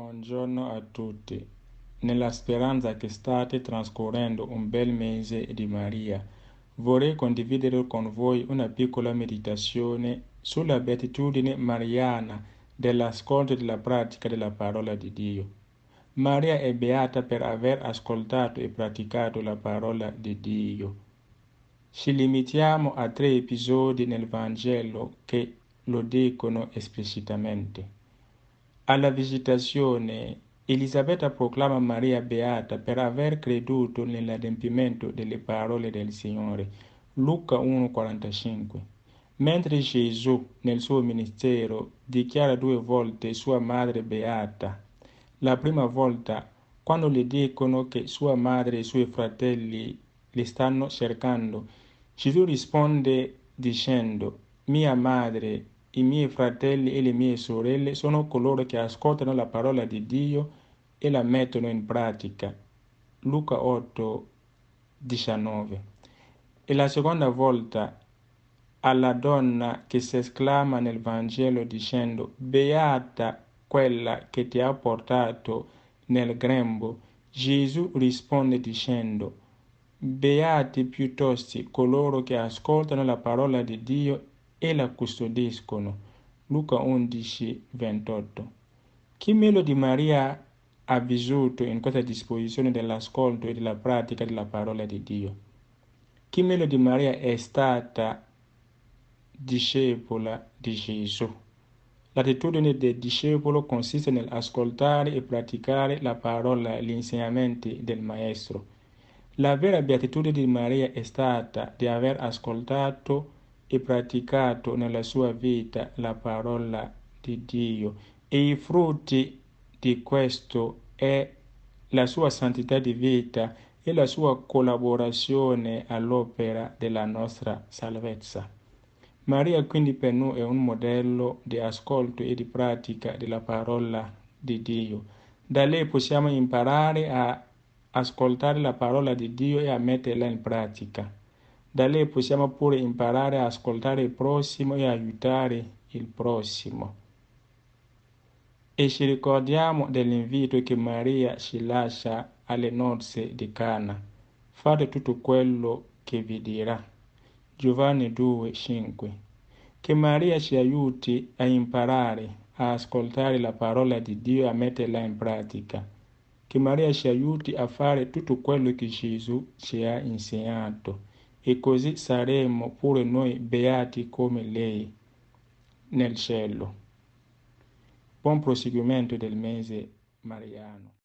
Buongiorno a tutti. Nella speranza che state trascorrendo un bel mese di Maria, vorrei condividere con voi una piccola meditazione sulla beatitudine mariana dell'ascolto e della pratica della parola di Dio. Maria è beata per aver ascoltato e praticato la parola di Dio. Ci limitiamo a tre episodi nel Vangelo che lo dicono esplicitamente. Alla visitazione, Elisabetta proclama Maria beata per aver creduto nell'adempimento delle parole del Signore. Luca 1,45. Mentre Gesù, nel suo ministero, dichiara due volte sua madre beata. La prima volta, quando le dicono che sua madre e i suoi fratelli li stanno cercando, Gesù risponde dicendo, mia madre i miei fratelli e le mie sorelle sono coloro che ascoltano la parola di Dio e la mettono in pratica. Luca 8, 19. E la seconda volta alla donna che si esclama nel Vangelo dicendo Beata quella che ti ha portato nel grembo, Gesù risponde dicendo Beati piuttosto coloro che ascoltano la parola di Dio e la custodiscono. Luca 11, 28. Chi meglio di Maria ha vissuto in questa disposizione dell'ascolto e della pratica della parola di Dio? Chi meglio di Maria è stata discepola di Gesù? L'attitudine del discepolo consiste nell'ascoltare e praticare la parola e gli insegnamenti del Maestro. La vera beatitudine di Maria è stata di aver ascoltato e praticato nella sua vita la parola di Dio e i frutti di questo è la sua santità di vita e la sua collaborazione all'opera della nostra salvezza. Maria quindi per noi è un modello di ascolto e di pratica della parola di Dio. Da lei possiamo imparare a ascoltare la parola di Dio e a metterla in pratica. Da lei possiamo pure imparare a ascoltare il prossimo e aiutare il prossimo. E ci ricordiamo dell'invito che Maria ci lascia alle nozze di Cana. Fate tutto quello che vi dirà. Giovanni 2, 5. Che Maria ci aiuti a imparare a ascoltare la parola di Dio e a metterla in pratica. Che Maria ci aiuti a fare tutto quello che Gesù ci ha insegnato e così saremo pure noi beati come lei nel cielo. Buon proseguimento del mese mariano.